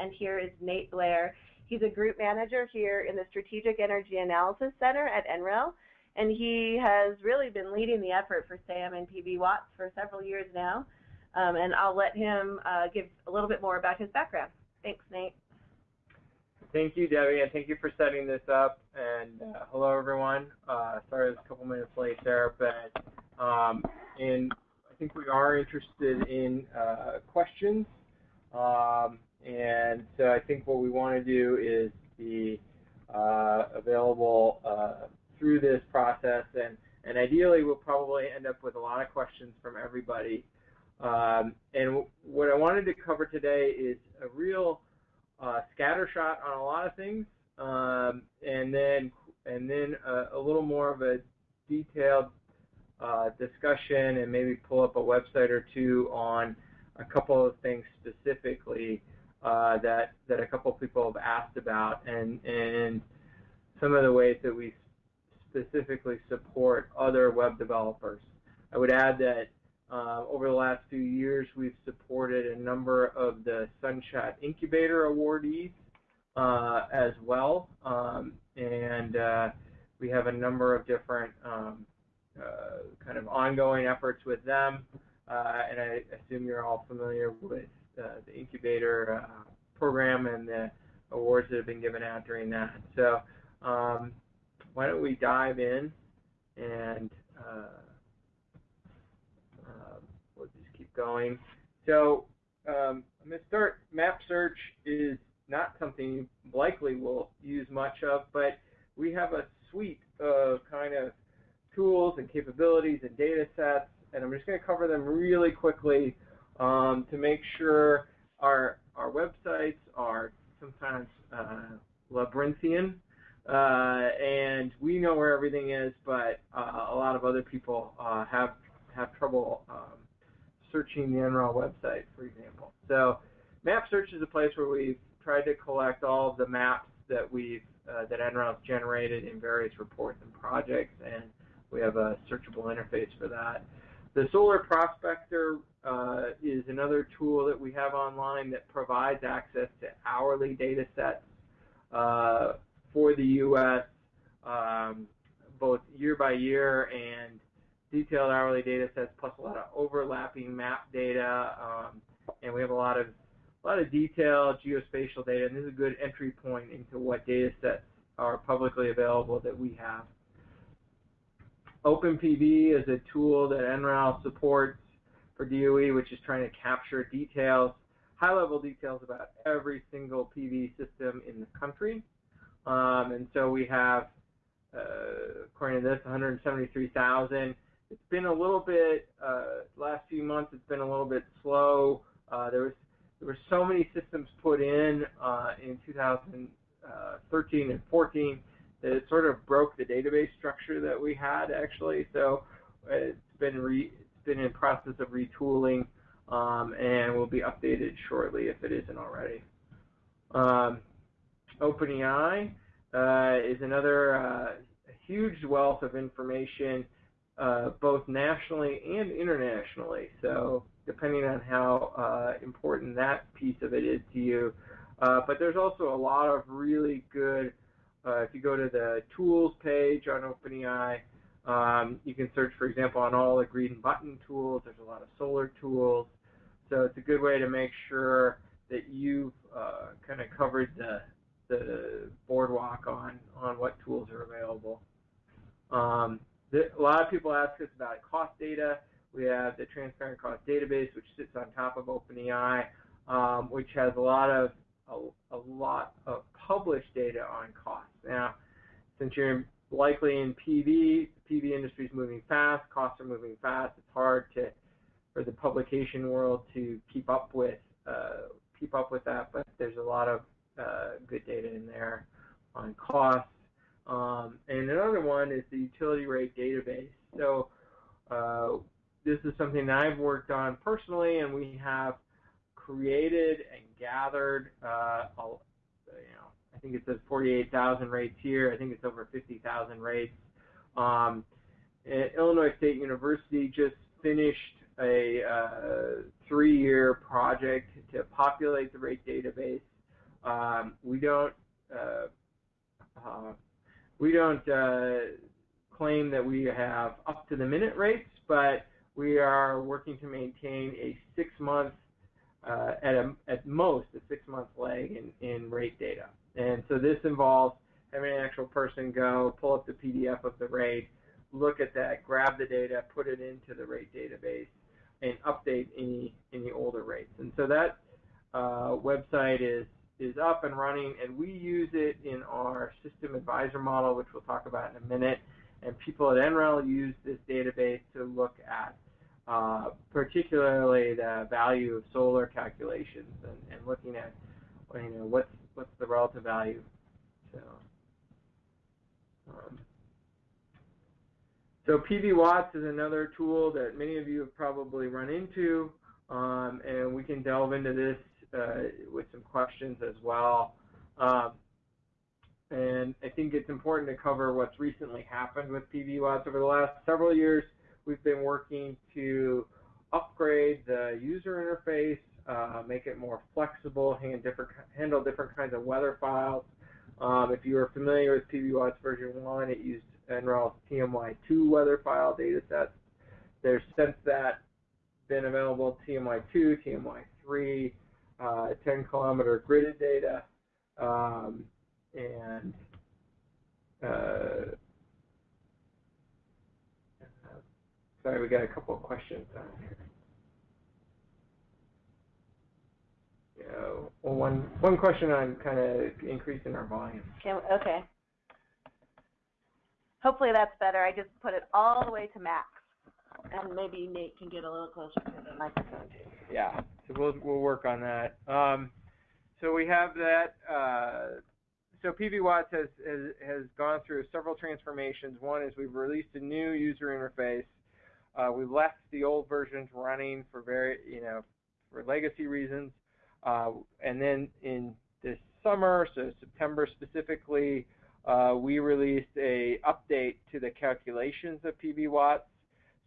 and here is Nate Blair. He's a group manager here in the Strategic Energy Analysis Center at NREL, and he has really been leading the effort for SAM and PV Watts for several years now. Um, and I'll let him uh, give a little bit more about his background. Thanks, Nate. Thank you, Debbie, and thank you for setting this up. And uh, hello, everyone. Uh, sorry I was a couple minutes late there, but um, and I think we are interested in uh, questions. Um, and so I think what we want to do is be uh, available uh, through this process, and and ideally we'll probably end up with a lot of questions from everybody. Um, and what I wanted to cover today is a real uh, scattershot on a lot of things, um, and then and then a, a, little more of a detailed uh, discussion, and maybe pull up a website or two on a couple of things specifically uh, that that a couple people have asked about, and and some of the ways that we specifically support other web developers. I would add that uh, over the last few years, we've supported a number of the Sunshot Incubator awardees uh, as well, um, and uh, we have a number of different um, uh, kind of ongoing efforts with them. Uh, and I assume you're all familiar with uh, the incubator program and the awards that have been given out during that. So um, why don't we dive in and we'll just keep going. So um, I'm going to start. Map search is not something you likely will use much of, but we have a suite of kind of tools and capabilities and data sets, and I'm just going to cover them really quickly um, to make sure our our websites are sometimes uh, labyrinthian, uh, and we know where everything is, but uh, a lot of other people uh, have have trouble um, searching the NREL website, for example. So map search is a place where we've tried to collect all of the maps that we've uh, that NREL has generated in various reports and projects, and we have a searchable interface for that. The Solar Prospector uh, is another tool that we have online that provides access to hourly data sets uh, for the U.S., um, both year by year and detailed hourly data sets plus a lot of overlapping map data, um, and we have a lot of a lot of detailed geospatial data, and this is a good entry point into what data sets are publicly available that we have. OpenPV is a tool that NREL supports for DOE, which is trying to capture details, high-level details about every single PV system in the country. Um, and so we have, uh, according to this, 173,000 it's been a little bit uh, last few months. It's been a little bit slow. Uh, there was there were so many systems put in uh, in 2013 and 14 that it sort of broke the database structure that we had actually. So it's been re, it's been in process of retooling um, and will be updated shortly if it isn't already. Um, OpenEI uh, is another uh, huge wealth of information uh, both nationally and internationally. So depending on how uh, important that piece of it is to you. Uh, but there's also a lot of really good, uh, if you go to the tools page on OpenEI, um, you can search, for example, on all the green button tools. There's a lot of solar tools. So it's a good way to make sure that you've uh, kind of covered the, the boardwalk on, on what tools are available. Um, the, a lot of people ask us about cost data. We have the transparent cost database, which sits on top of OpenEI, um, which has a lot of a, a, lot of published data on costs. Now, since you're likely in PV, the PV industry is moving fast, costs are moving fast. It's hard to for the publication world to keep up with uh, keep up with that, but there's a lot of uh, good data in there on costs. Um, and another one is the utility rate database. So uh, this is something that I've worked on personally, and we have created and gathered, uh, you know, I think it says 48,000 rates here. I think it's over 50,000 rates. Um, Illinois State University just finished a uh, three-year project to populate the rate database. Um, we don't uh, uh, we don't uh, claim that we have up to the minute rates, but we are working to maintain a six month uh, at a, at most a six month lag in, in rate data. And so this involves having an actual person go pull up the PDF of the rate, look at that, grab the data, put it into the rate database, and update any any older rates. And so that uh, website is is up and running, and we use it in our system advisor model, which we'll talk about in a minute. And people at NREL use this database to look at uh, particularly the value of solar calculations and, and looking at you know what's what's the relative value. So. Um, so PV Watts is another tool that many of you have probably run into, um, and we can delve into this uh, with some questions as well. Um, and I think it's important to cover what's recently happened with PV Watts over the last several years. We've been working to upgrade the user interface, uh, make it more flexible, different, handle different kinds of weather files. Um, if you are familiar with PV Watts version 1, it used NREL's TMY2 weather file data datasets. There's since that been available TMY2, TMY3, uh, 10 kilometer gridded data, um, and uh, sorry, we got a couple of questions on here. Yeah, well, one one question on kind of increasing our volume. Can, okay. Hopefully that's better. I just put it all the way to max. And maybe Nate can get a little closer to the microphone too. Yeah, so we'll we'll work on that. Um, so we have that. Uh, so PV Watts has, has has gone through several transformations. One is we've released a new user interface. Uh, we've left the old versions running for very you know for legacy reasons. Uh, and then in this summer, so September specifically, uh, we released a update to the calculations of PV watts.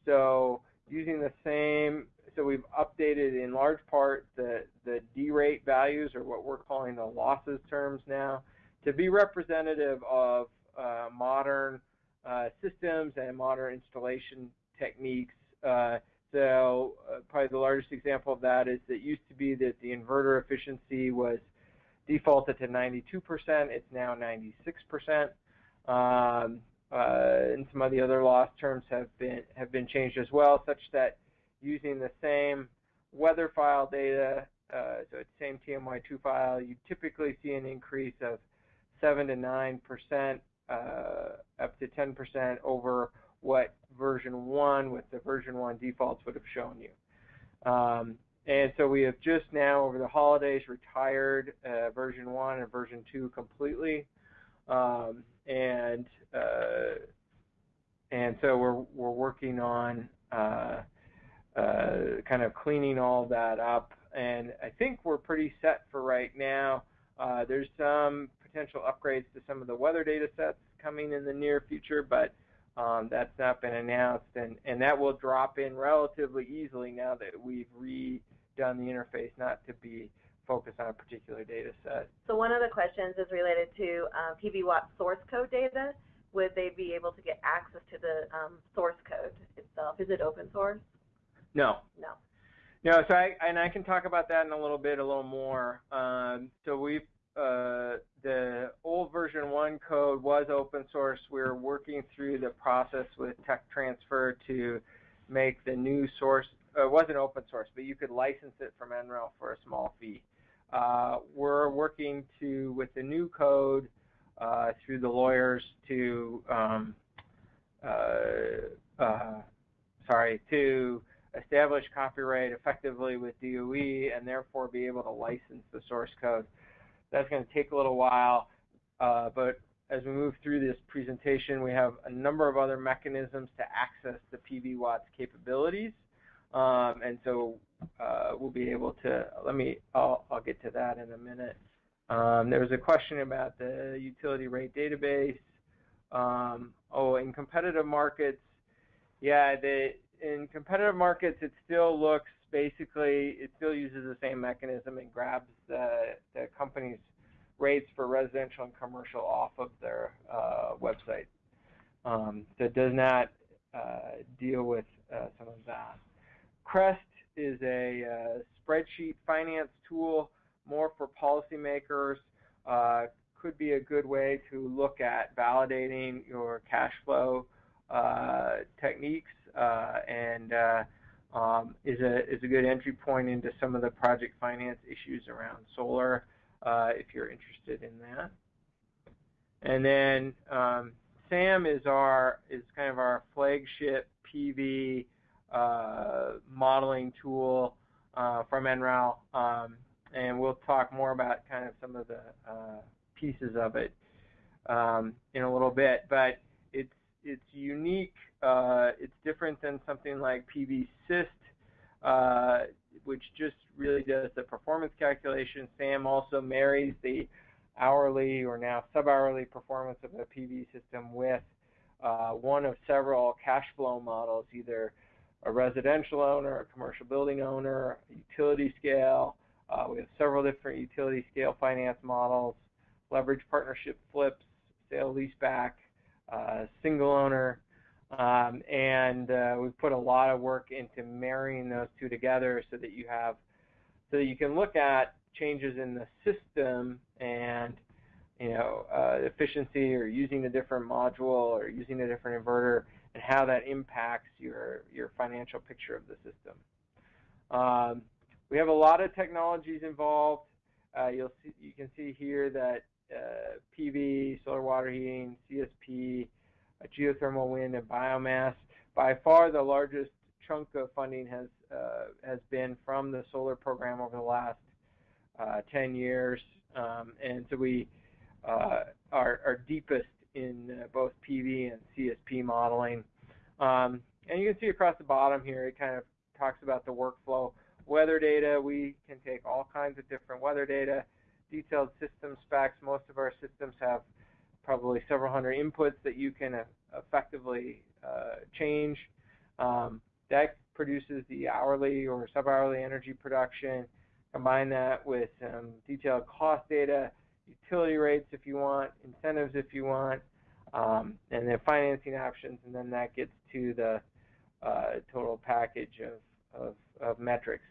So using the same, so we've updated in large part the, the derate values, or what we're calling the losses terms now, to be representative of uh, modern uh, systems and modern installation techniques. Uh, so uh, probably the largest example of that is it used to be that the inverter efficiency was defaulted to 92%. It's now 96%. Um, uh, and some of the other loss terms have been have been changed as well, such that using the same weather file data, uh, so it's same TMY2 file, you typically see an increase of 7 to 9 percent, uh, up to 10 percent over what version 1 with the version 1 defaults would have shown you. Um, and so we have just now, over the holidays, retired uh, version 1 and version 2 completely. Um, and uh, and so we're, we're working on uh, uh kind of cleaning all that up. And I think we're pretty set for right now. Uh, there's some potential upgrades to some of the weather data sets coming in the near future, but um, that's not been announced, and, and that will drop in relatively easily now that we've redone the interface not to be focused on a particular data set. So one of the questions is related to uh, PV Watt source code data. Would they be able to get access to the um, source code itself? Is it open source? No. No. No, so I, and I can talk about that in a little bit, a little more. Um, so we've uh, the old version 1 code was open source. We are working through the process with tech transfer to make the new source, uh, it wasn't open source, but you could license it from NREL for a small fee. Uh, we're working to, with the new code, uh, through the lawyers to, um, uh, sorry, to establish copyright effectively with DOE and therefore be able to license the source code. That's going to take a little while, uh, but as we move through this presentation, we have a number of other mechanisms to access the PV Watts capabilities. Um, and so uh, we'll be able to, let me, I'll, I'll get to that in a minute. Um, there was a question about the utility rate database. Um, oh, in competitive markets, yeah, the, in competitive markets, it still looks basically, it still uses the same mechanism and grabs the, the company's rates for residential and commercial off of their uh, website. Um, so it does not uh, deal with uh, some of that. Crest is a uh, spreadsheet finance tool more for policymakers. Uh, could be a good way to look at validating your cash flow uh, techniques and um, is a is a good entry point into some of the project finance issues around solar uh, if you're interested in that. And then um, SAM is our is kind of our flagship PV uh, modeling tool uh, from NREL, um, and we'll talk more about kind of some of the uh, pieces of it um, in a little bit. But it's unique. Uh, it's different than something like PVsyst, uh, which just really does the performance calculation. SAM also marries the hourly or now sub-hourly performance of a PV system with uh, one of several cash flow models, either a residential owner, a commercial building owner, utility scale. Uh, we have several different utility scale finance models, leverage partnership flips, sale leaseback, single owner, um, and uh, we've put a lot of work into marrying those two together so that you have, so that you can look at changes in the system and you know uh, efficiency or using a different module or using a different inverter and how that impacts your your financial picture of the system. Um, we have a lot of technologies involved. Uh, you'll see, you can see here that uh, PV, solar water heating, CSP, geothermal wind, and biomass. By far, the largest chunk of funding has uh, has been from the solar program over the last uh, 10 years, um, and so we uh, are, are deepest in uh, both PV and CSP modeling. Um, and you can see across the bottom here, it kind of talks about the workflow. Weather data, we can take all kinds of different weather data, detailed system specs. Most of our systems have probably several hundred inputs that you can uh, effectively uh, change. Um, that produces the hourly or sub-hourly energy production. Combine that with some detailed cost data, utility rates if you want, incentives if you want, um, and then financing options, and then that gets to the uh, total package of, of, of metrics.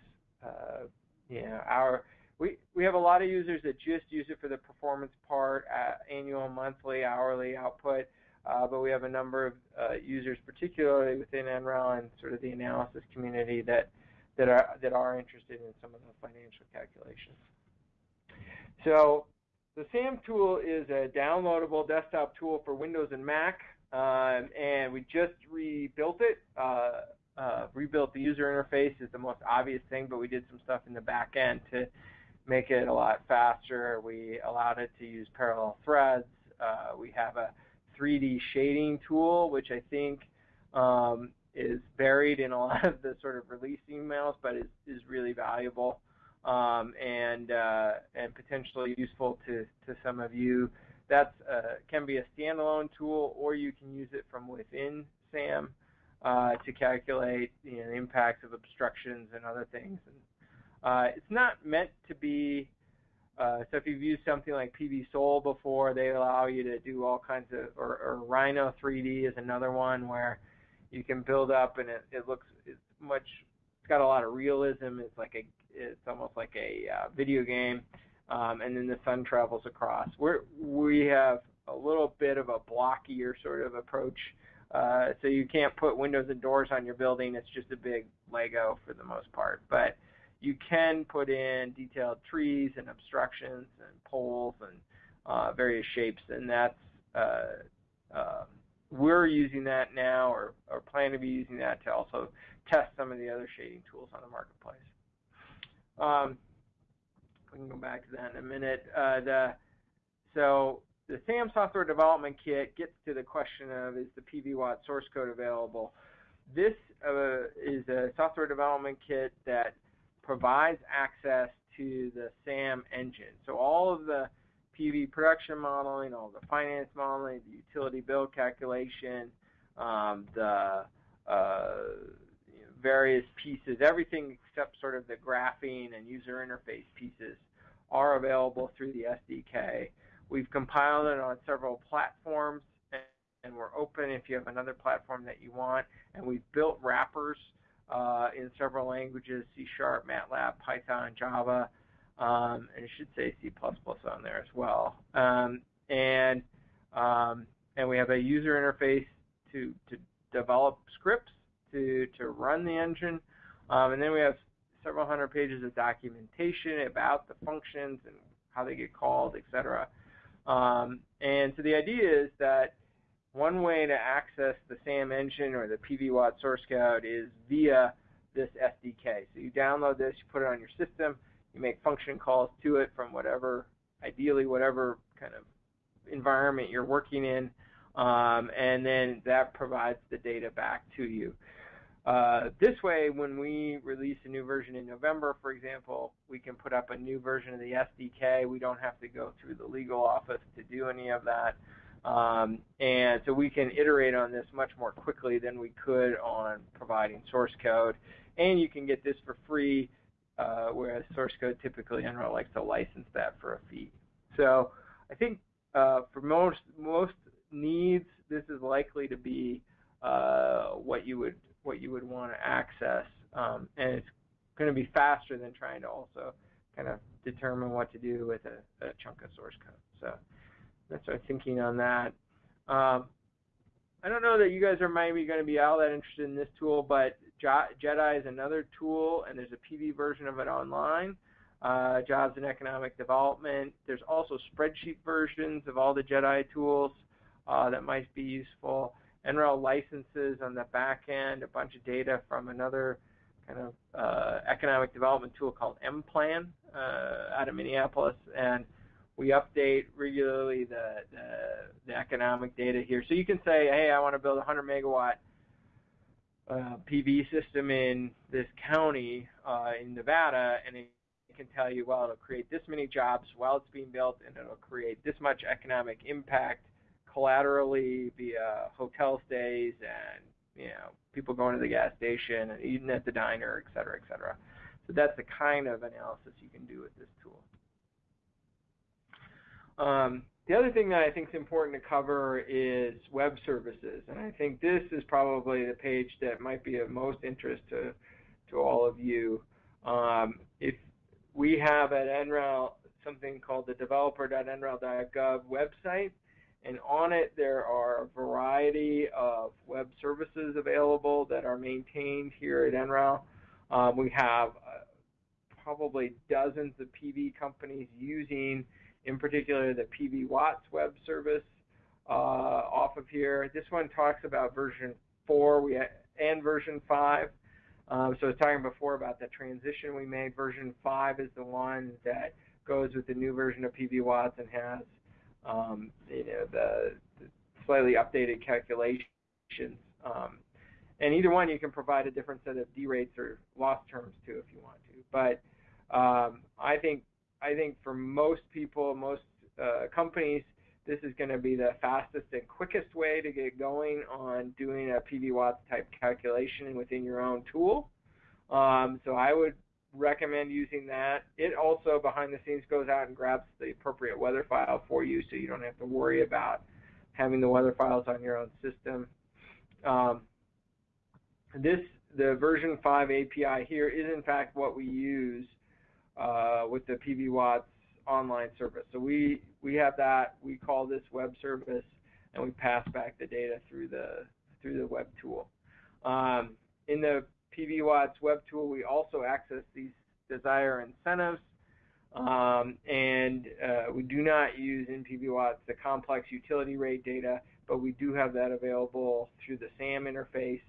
Uh, you know, our we, we have a lot of users that just use it for the performance part, uh, annual, monthly, hourly output, uh, but we have a number of uh, users, particularly within NREL and sort of the analysis community, that that are that are interested in some of the financial calculations. So the SAM tool is a downloadable desktop tool for Windows and Mac, um, and we just rebuilt it. Uh, uh, rebuilt the user interface is the most obvious thing, but we did some stuff in the back end to make it a lot faster. We allowed it to use parallel threads. Uh, we have a 3D shading tool, which I think um, is buried in a lot of the sort of release emails, but is, is really valuable um, and uh, and potentially useful to, to some of you. That uh, can be a standalone tool, or you can use it from within SAM uh, to calculate you know, the impacts of obstructions and other things. And, uh, it's not meant to be, uh, so if you've used something like PVSol before, they allow you to do all kinds of, or, or Rhino 3D is another one where you can build up and it, it looks, it's much, it's got a lot of realism. It's like a, it's almost like a uh, video game. Um, and then the sun travels across. We're, we have a little bit of a blockier sort of approach. Uh, so you can't put windows and doors on your building. It's just a big Lego for the most part. But you can put in detailed trees and obstructions and poles and uh, various shapes, and that's uh, uh, we're using that now, or, or plan to be using that to also test some of the other shading tools on the marketplace. Um, we can go back to that in a minute. Uh, the, so the SAM software development kit gets to the question of is the PV Watt source code available? This uh, is a software development kit that provides access to the SAM engine. So all of the PV production modeling, all the finance modeling, the utility bill calculation, um, the uh, you know, various pieces, everything except sort of the graphing and user interface pieces are available through the SDK. We've compiled it on several platforms, and we're open if you have another platform that you want. And we've built wrappers uh, in several languages, C Sharp, MATLAB, Python, Java, um, and it should say C++ on there as well. Um, and um, and we have a user interface to, to develop scripts to, to run the engine. Um, and then we have several hundred pages of documentation about the functions and how they get called, etc. Um, and so the idea is that one way to access the SAM engine or the PVWatt source code is via this SDK. So you download this, you put it on your system, you make function calls to it from whatever, ideally whatever kind of environment you're working in, um, and then that provides the data back to you. Uh, this way, when we release a new version in November, for example, we can put up a new version of the SDK. We don't have to go through the legal office to do any of that. Um, and so we can iterate on this much more quickly than we could on providing source code. And you can get this for free, uh, whereas source code typically NREL likes to license that for a fee. So I think uh, for most most needs, this is likely to be uh, what you would what you would want to access, um, and it's going to be faster than trying to also kind of determine what to do with a, a chunk of source code. So that's our thinking on that. Um, I don't know that you guys are maybe going to be all that interested in this tool, but JEDI is another tool, and there's a PV version of it online. Uh, jobs and economic development. There's also spreadsheet versions of all the JEDI tools uh, that might be useful. NREL licenses on the back end, a bunch of data from another kind of uh, economic development tool called IMPLAN uh, out of Minneapolis, and we update regularly the, the, the, economic data here. So you can say, hey, I want to build a 100 megawatt uh, PV system in this county uh, in Nevada, and it can tell you, well, it'll create this many jobs while it's being built, and it'll create this much economic impact collaterally via hotel stays and you know people going to the gas station and eating at the diner, et cetera, et cetera. So that's the kind of analysis you can do with this tool. Um, the other thing that I think is important to cover is web services, and I think this is probably the page that might be of most interest to to all of you. Um, if we have at NREL something called the developer.nrel.gov website, and on it there are a variety of web services available that are maintained here at NREL. Um, we have uh, probably dozens of PV companies using, in particular, the PV Watts web service uh, off of here. This one talks about version 4 we and version 5. Um, so I was talking before about the transition we made. Version 5 is the one that goes with the new version of PV Watts and has um, you know, the, the, slightly updated calculations. Um, and either one, you can provide a different set of derates or loss terms to if you want to. But um, I think I think for most people, most uh, companies, this is going to be the fastest and quickest way to get going on doing a PV watts type calculation within your own tool. Um, so I would recommend using that. It also, behind the scenes, goes out and grabs the appropriate weather file for you so you don't have to worry about having the weather files on your own system. Um, this, the version 5 API here is in fact what we use uh, with the PV Watts online service. So we, we have that, we call this web service, and we pass back the data through the, through the web tool. Um, in the PV Watts web tool, we also access these DSIRE incentives. Um, and uh, we do not use in PV Watts the complex utility rate data, but we do have that available through the SAM interface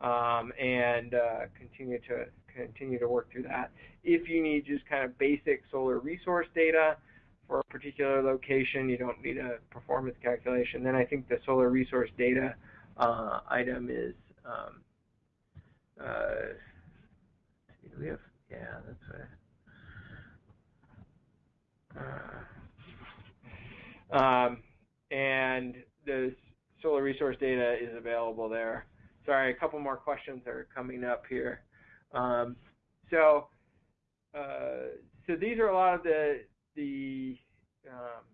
um, and uh, continue to continue to work through that. If you need just kind of basic solar resource data for a particular location, you don't need a performance calculation, then I think the solar resource data uh, item is um, uh, we have, yeah, that's right. Uh, um, and the solar resource data is available there. Sorry, a couple more questions are coming up here. Um, so, uh, so these are a lot of the the um,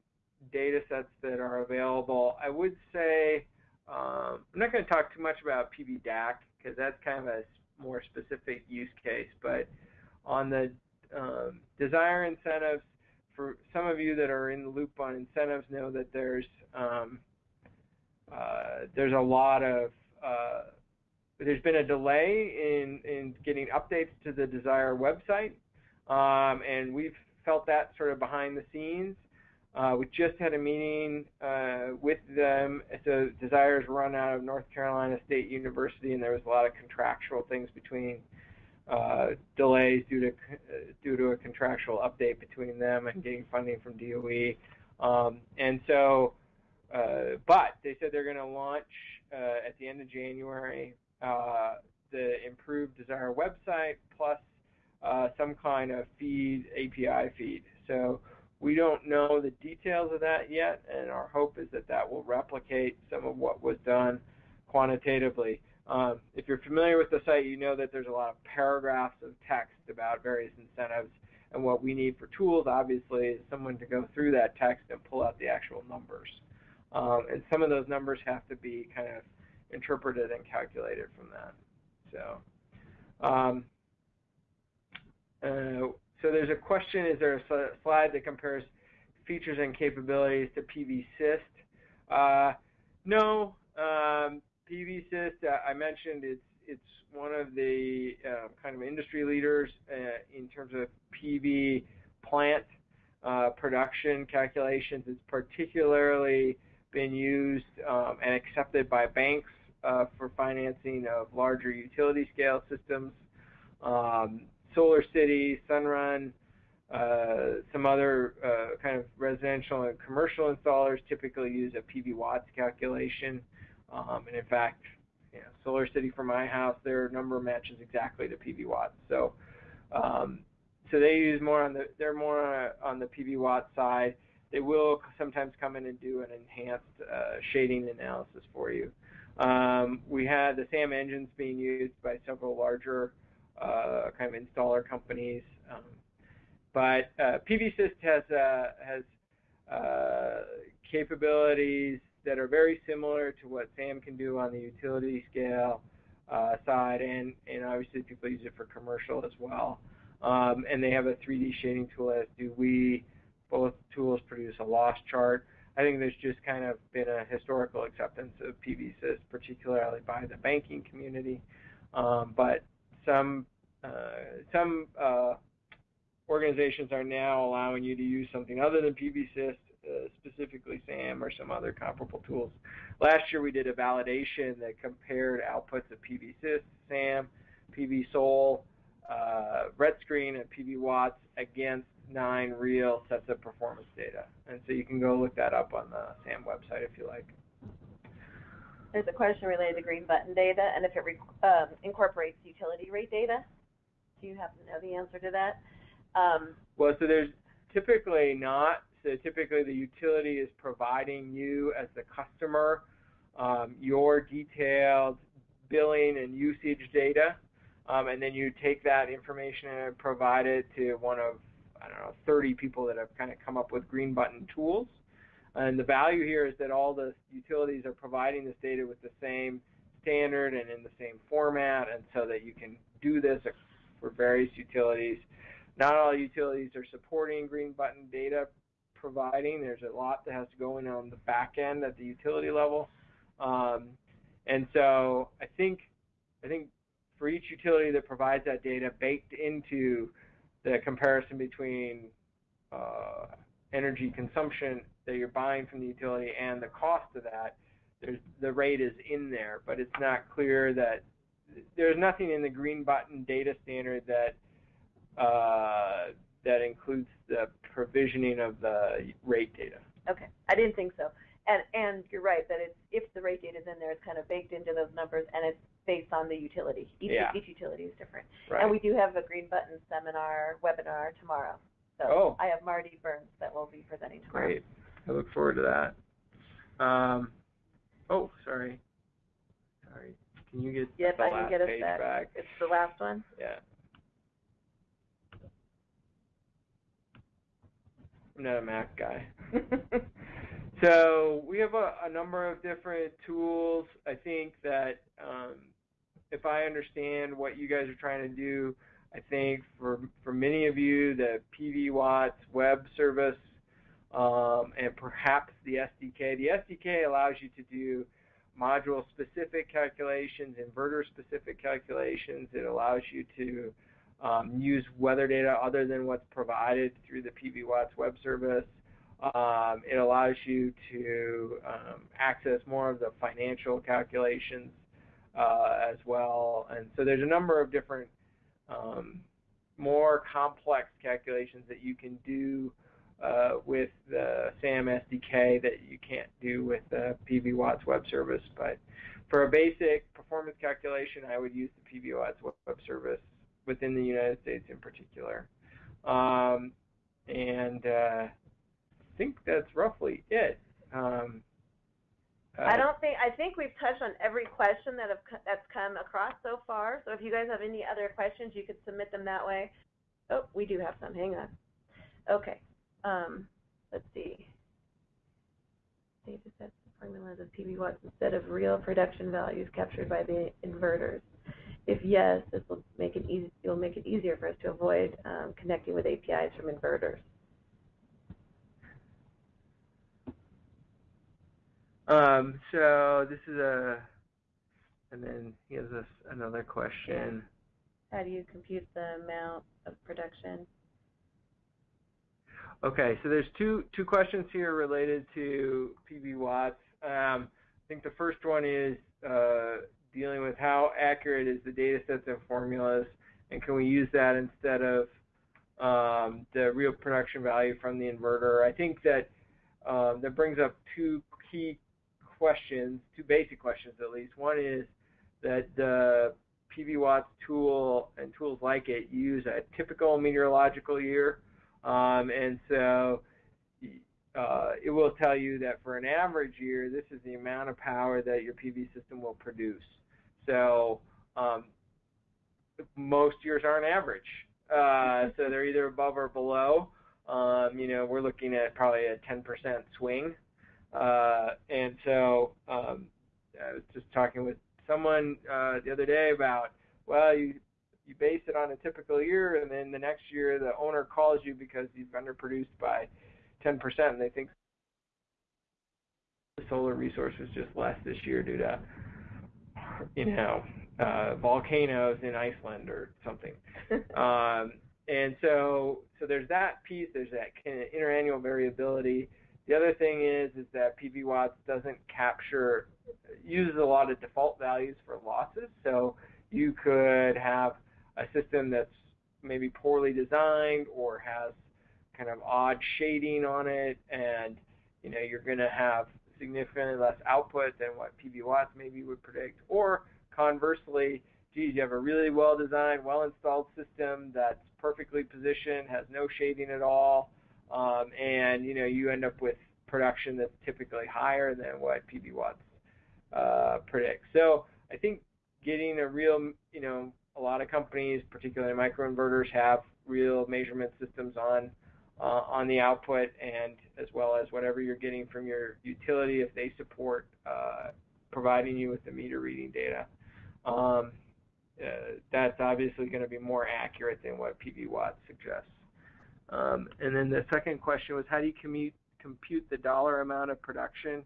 data sets that are available, I would say um, I'm not going to talk too much about PV because that's kind of a more specific use case, but on the um, DSIRE incentives, for some of you that are in the loop on incentives know that there's um, uh, there's a lot of there's been a delay in in getting updates to the DSIRE website, um, and we've felt that sort of behind the scenes. Uh, we just had a meeting uh, with them. So DSIRE's run out of North Carolina State University, and there was a lot of contractual things between uh, delays due to due to a contractual update between them and getting funding from DOE. Um, and so, uh, but they said they're going to launch uh, at the end of January the improved DSIRE website plus some kind of feed API feed. So we don't know the details of that yet, and our hope is that that will replicate some of what was done quantitatively. Um, if you're familiar with the site, you know that there's a lot of paragraphs of text about various incentives, and what we need for tools, obviously, is someone to go through that text and pull out the actual numbers. Um, and some of those numbers have to be kind of interpreted and calculated from that. So, um, uh, so there's a question, is there a slide that compares features and capabilities to PVSYST? Uh, no, um, PVSYST, uh, I mentioned it's it's one of the uh, kind of industry leaders uh, in terms of PV plant uh, production calculations. It's particularly been used um, and accepted by banks uh, for financing of larger utility scale systems. Um, Solar City, Sunrun, uh, some other uh, kind of residential and commercial installers typically use a PV watts calculation. Um, and in fact, you know, Solar City for my house, their number matches exactly to PV watts. So, um, so they use more on the they're more on, the PV watt side. They will sometimes come in and do an enhanced uh, shading analysis for you. Um, we had the SAM engines being used by several larger uh, kind of installer companies. Um, but uh, PVSYST has uh, has uh, capabilities that are very similar to what SAM can do on the utility scale uh, side, and and obviously people use it for commercial as well. Um, and they have a 3D shading tool, as do we. Both tools produce a loss chart. I think there's just kind of been a historical acceptance of PVSYST, particularly by the banking community. Um, but some uh, some uh, organizations are now allowing you to use something other than PVSYST, uh, specifically SAM or some other comparable tools. Last year we did a validation that compared outputs of PVSYST, SAM, PVSOL, uh, RETScreen, and PV Watts against nine real sets of performance data. And so you can go look that up on the SAM website if you like. There's a question related to green button data and if it um, incorporates utility rate data. Do you happen to know the answer to that? Um, well, so there's typically not. So typically the utility is providing you as the customer um, your detailed billing and usage data, um, and then you take that information and provide it to one of I don't know 30 people that have kind of come up with green button tools. And the value here is that all the utilities are providing this data with the same standard and in the same format, and so that you can do this for various utilities. Not all utilities are supporting green button data providing. There's a lot that has to go in on the back end at the utility level. Um, and so I think I think for each utility that provides that data baked into the comparison between uh, energy consumption that you're buying from the utility and the cost of that, there's, the rate is in there, but it's not clear that there's nothing in the green button data standard that uh, that includes the provisioning of the rate data. Okay, I didn't think so. And and you're right that it's if the rate data is in there, it's kind of baked into those numbers, and it's based on the utility. Each, yeah. each utility is different. Right. And we do have a green button seminar webinar tomorrow. So oh. I have Marty Burns that will be presenting tomorrow. Great. I look forward to that. Um, oh, sorry. Sorry. Can you get yep, the I last can get us page that. back? It's the last one. Yeah. I'm not a Mac guy. so we have a, a, number of different tools. I think that um, if I understand what you guys are trying to do, I think for for many of you, the PV Watts web service um, and perhaps the SDK. The SDK allows you to do module-specific calculations, inverter-specific calculations. It allows you to um, use weather data other than what's provided through the PV Watts web service. Um, it allows you to um, access more of the financial calculations as well. And so there's a number of different um, more complex calculations that you can do uh, with the SAM SDK that you can't do with the PV Watts web service. But for a basic performance calculation, I would use the PV Watts web service within the United States in particular. Um, and uh, I think that's roughly it. Um, uh, I don't think I think we've touched on every question that have that's come across so far. So if you guys have any other questions, you could submit them that way. Oh, we do have some. Hang on. Okay. Um, let's see. Data sets the formulas of PV watts instead of real production values captured by the inverters. If yes, this will make it easy. It will make it easier for us to avoid um, connecting with APIs from inverters. Um, so this is a, and then he has us another question. How do you compute the amount of production? Okay, so there's two two questions here related to PV watts. Um, I think the first one is uh, dealing with how accurate is the data sets and formulas, and can we use that instead of um, the real production value from the inverter? I think that um, that brings up two key questions, two basic questions at least. One is that the PV Watts tool and tools like it use a typical meteorological year um, and so uh, it will tell you that for an average year, this is the amount of power that your PV system will produce. So um, most years aren't average. Uh, so they're either above or below. Um, you know, we're looking at probably a 10% swing. Uh, and so um, I was just talking with someone uh, the other day about, well, you you base it on a typical year, and then the next year the owner calls you because you've underproduced by 10%, and they think the solar resource was just less this year due to, you know, uh, volcanoes in Iceland or something. um, and so, so there's that piece. There's that kind of interannual variability. The other thing is, is that PV Watts doesn't capture, uses a lot of default values for losses. So you could have a system that's maybe poorly designed or has kind of odd shading on it, and you know you're going to have significantly less output than what PV Watts maybe would predict. Or conversely, geez, you have a really well designed, well installed system that's perfectly positioned, has no shading at all, um, and you know you end up with production that's typically higher than what PV Watts uh, predicts. So I think getting a real, you know, a lot of companies, particularly microinverters, have real measurement systems on uh, on the output and as well as whatever you're getting from your utility if they support uh, providing you with the meter reading data. Um, uh, that's obviously going to be more accurate than what PV Watts suggests. Um, and then the second question was how do you commute, compute the dollar amount of production?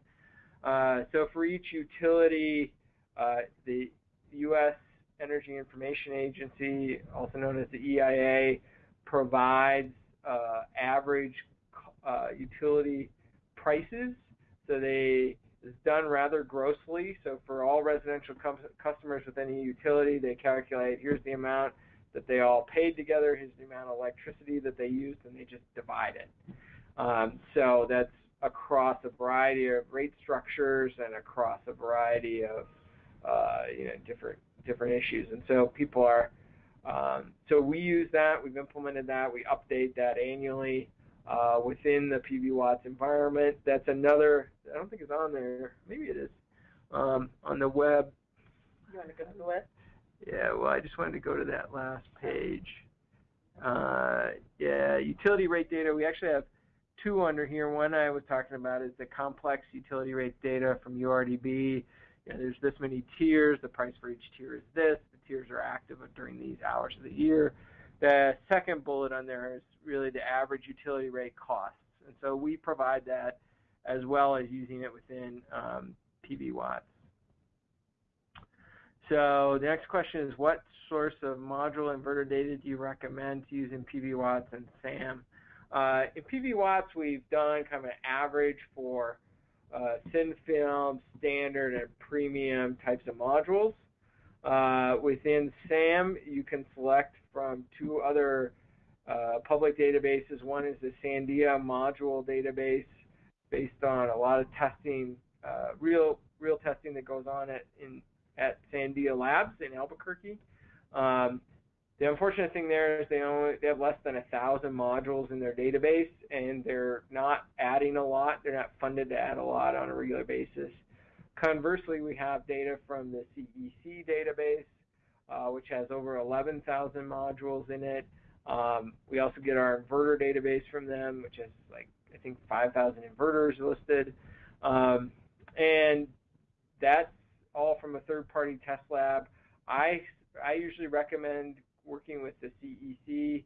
Uh, so for each utility, uh, the U.S. Energy Information Agency, also known as the EIA, provides uh, average uh, utility prices. So they it's done rather grossly. So for all residential customers with any utility, they calculate here's the amount that they all paid together, here's the amount of electricity that they used, and they just divide it. Um, so that's across a variety of rate structures and across a variety of uh, you know different different issues. And so people are, um, so we use that, we've implemented that, we update that annually uh, within the PV Watts environment. That's another, I don't think it's on there, maybe it is, um, on the web. You want to go to the web? Yeah, well, I just wanted to go to that last page. Uh, yeah, utility rate data, we actually have two under here. One I was talking about is the complex utility rate data from URDB. Know, there's this many tiers. The price for each tier is this. The tiers are active during these hours of the year. The second bullet on there is really the average utility rate costs. And so we provide that as well as using it within um, PV Watts. So the next question is what source of module inverter data do you recommend to use in PV Watts and SAM? Uh, in PV Watts, we've done kind of an average for uh, thin film, standard, and premium types of modules. Uh, within SAM, you can select from two other uh, public databases. One is the Sandia module database, based on a lot of testing, uh, real real testing that goes on at in at Sandia Labs in Albuquerque. Um, the unfortunate thing there is they only they have less than a thousand modules in their database, and they're not adding a lot. They're not funded to add a lot on a regular basis. Conversely, we have data from the CEC database, uh, which has over 11,000 modules in it. Um, we also get our inverter database from them, which has like I think 5,000 inverters listed, um, and that's all from a third-party test lab. I I usually recommend working with the CEC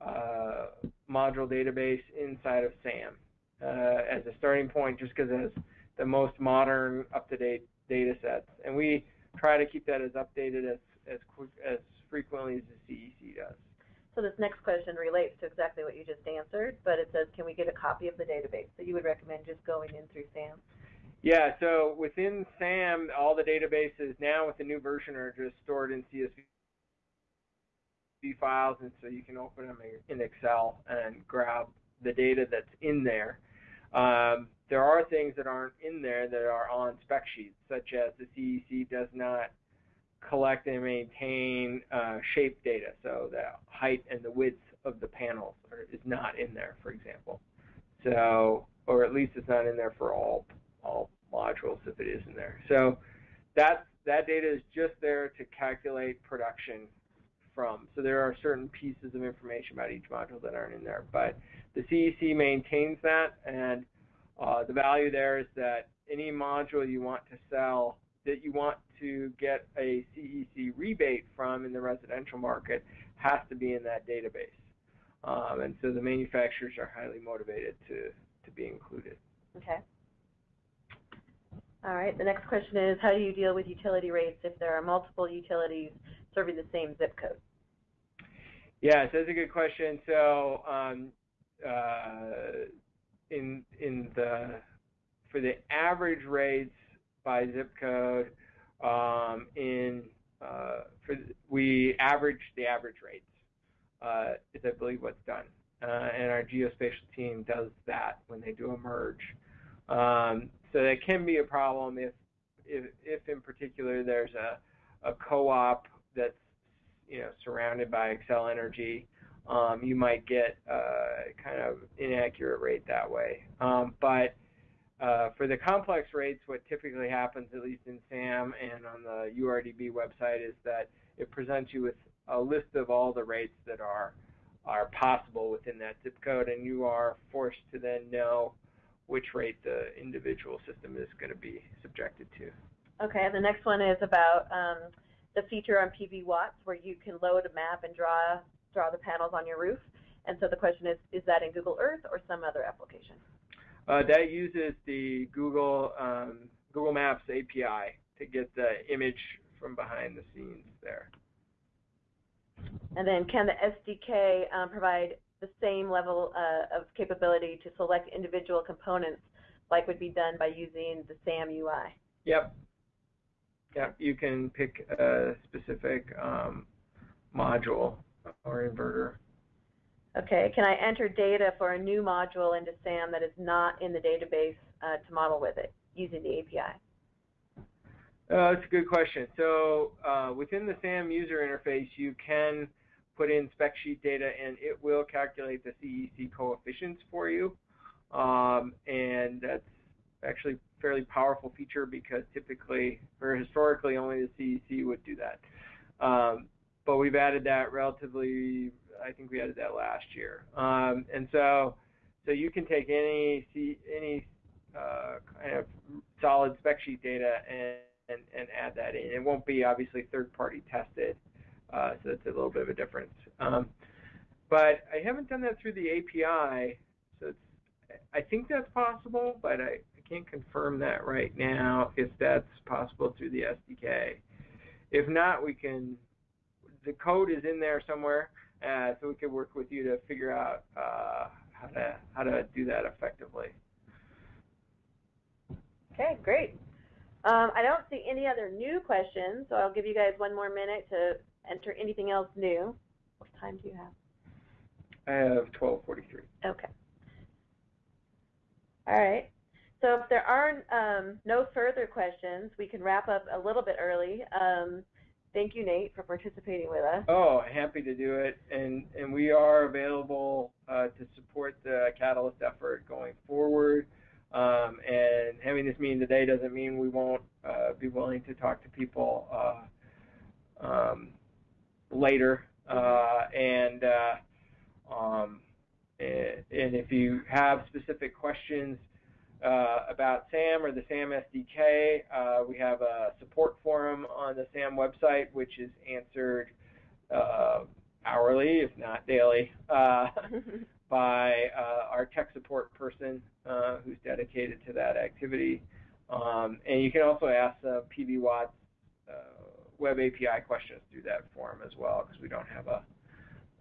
uh, module database inside of SAM uh, as a starting point, just because it has the most modern, up-to-date data sets, and we try to keep that as updated as as quick as frequently as the CEC does. So this next question relates to exactly what you just answered, but it says, can we get a copy of the database? So you would recommend just going in through SAM? Yeah, so within SAM, all the databases now with the new version are just stored in CSV files, and so you can open them in Excel and grab the data that's in there. Um, there are things that aren't in there that are on spec sheets, such as the CEC does not collect and maintain uh, shape data, so the height and the width of the panels are, is not in there, for example. So, or at least it's not in there for all all modules if it is in there. So that that data is just there to calculate production from. So there are certain pieces of information about each module that aren't in there, but the CEC maintains that, and uh, the value there is that any module you want to sell that you want to get a CEC rebate from in the residential market has to be in that database. Um, and so the manufacturers are highly motivated to, to be included. Okay. All right, the next question is, how do you deal with utility rates if there are multiple utilities serving the same zip code? Yeah, so that's a good question. So um, uh, in in the for the average rates by zip code, um, in uh, for we average the average rates uh, is I believe what's done, uh, and our geospatial team does that when they do a merge. Um, so that can be a problem if, if, if in particular there's a, a co-op that's you know surrounded by Xcel Energy. Um, you might get uh, kind of inaccurate rate that way. Um, but uh, for the complex rates, what typically happens, at least in SAM and on the URDB website, is that it presents you with a list of all the rates that are are possible within that zip code, and you are forced to then know which rate the individual system is going to be subjected to. Okay, the next one is about um, the feature on PV Watts where you can load a map and draw draw the panels on your roof. And so the question is, is that in Google Earth or some other application? Uh, that uses the Google um, Google Maps API to get the image from behind the scenes there. And then can the SDK um, provide the same level uh, of capability to select individual components like would be done by using the SAM UI? Yep. Yep, you can pick a specific um, module or inverter. Okay, can I enter data for a new module into SAM that is not in the database uh, to model with it using the API? Uh, that's a good question. So uh, within the SAM user interface, you can put in spec sheet data and it will calculate the CEC coefficients for you. Um, and that's actually a fairly powerful feature because typically, or historically, only the CEC would do that. Um, but we've added that relatively I think we added that last year. Um, and so So you can take any any uh, kind of solid spec sheet data and, and, and add that in. It won't be obviously third party tested, uh, so that's a little bit of a difference. Um, but I haven't done that through the API, so it's, I think that's possible, but I, I can't confirm that right now if that's possible through the SDK. If not, we can, the code is in there somewhere, uh, so we could work with you to figure out uh, how to how to do that effectively. Okay, great. Um, I don't see any other new questions, so I'll give you guys one more minute to enter anything else new. What time do you have? I have 1243. Okay. All right. So if there are um, no further questions, we can wrap up a little bit early. Um, thank you, Nate, for participating with us. Oh, happy to do it. And, and we are available uh, to support the Catalyst effort going forward. Um, and having this meeting today doesn't mean we won't uh, be willing to talk to people uh, um, later. Uh, and uh, um, and if you have specific questions uh, about SAM or the SAM SDK, uh, we have a support forum on the SAM website, which is answered uh, hourly, if not daily, uh, by uh, our tech support person uh, who's dedicated to that activity. Um, and you can also ask PV Watts web API questions through that form as well, because we don't have a,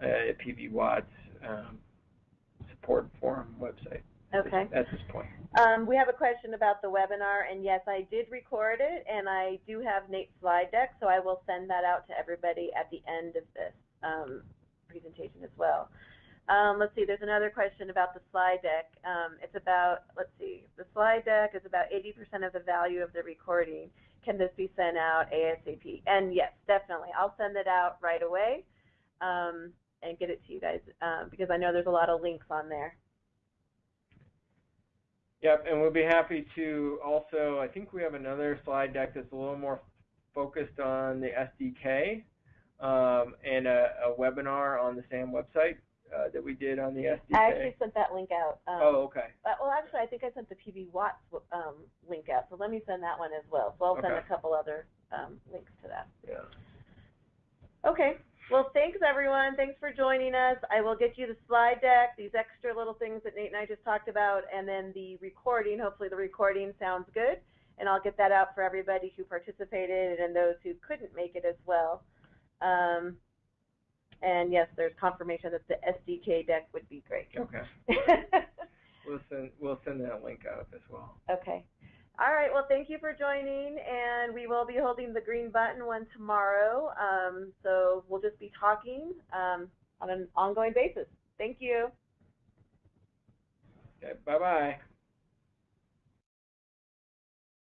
a PV Watts um, support forum website. Okay. At this point. Um, we have a question about the webinar, and yes, I did record it, and I do have Nate's slide deck, so I will send that out to everybody at the end of this um, presentation as well. Um, let's see, there's another question about the slide deck. Um, it's about, let's see, the slide deck is about 80% of the value of the recording. Can this be sent out ASAP? And yes, definitely. I'll send it out right away. Um, and get it to you guys um, because I know there's a lot of links on there. Yep, and we'll be happy to also, I think we have another slide deck that's a little more focused on the SDK um, and a, a, webinar on the SAM website uh, that we did on the SDK. I actually sent that link out. Um, oh, okay. Uh, well, actually, I think I sent the PV Watts um, link out, so let me send that one as well. So I'll send okay. a couple other um, links to that. Yeah. Okay. Well, thanks everyone. Thanks for joining us. I will get you the slide deck, these extra little things that Nate and I just talked about, and then the recording. Hopefully the recording sounds good, and I'll get that out for everybody who participated and those who couldn't make it as well. Um, and yes, there's confirmation that the SDK deck would be great. Okay. we'll send we'll send that link out as well. Okay. All right, well, thank you for joining, and we will be holding the green button one tomorrow. Um, so we'll just be talking um, on an ongoing basis. Thank you. Okay, bye-bye.